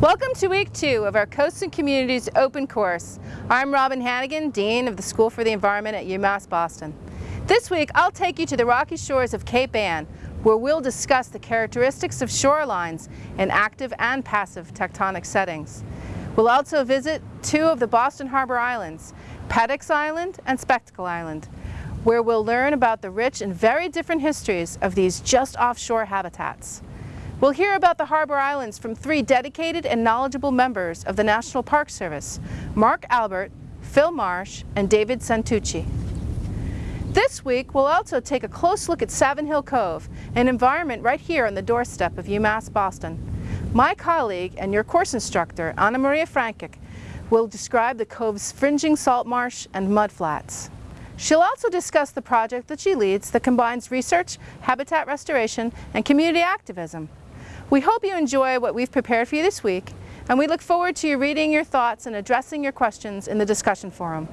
Welcome to week two of our Coasts and Communities Open Course. I'm Robin Hannigan, Dean of the School for the Environment at UMass Boston. This week I'll take you to the rocky shores of Cape Ann where we'll discuss the characteristics of shorelines in active and passive tectonic settings. We'll also visit two of the Boston Harbor Islands, Peddocks Island and Spectacle Island, where we'll learn about the rich and very different histories of these just offshore habitats. We'll hear about the Harbor Islands from three dedicated and knowledgeable members of the National Park Service, Mark Albert, Phil Marsh, and David Santucci. This week, we'll also take a close look at Savin Hill Cove, an environment right here on the doorstep of UMass Boston. My colleague and your course instructor, Anamarija Frankic, will describe the cove's fringing salt marsh and mudflats. She'll also discuss the project that she leads that combines research, habitat restoration, and community activism. We hope you enjoy what we've prepared for you this week, and we look forward to you reading your thoughts and addressing your questions in the discussion forum.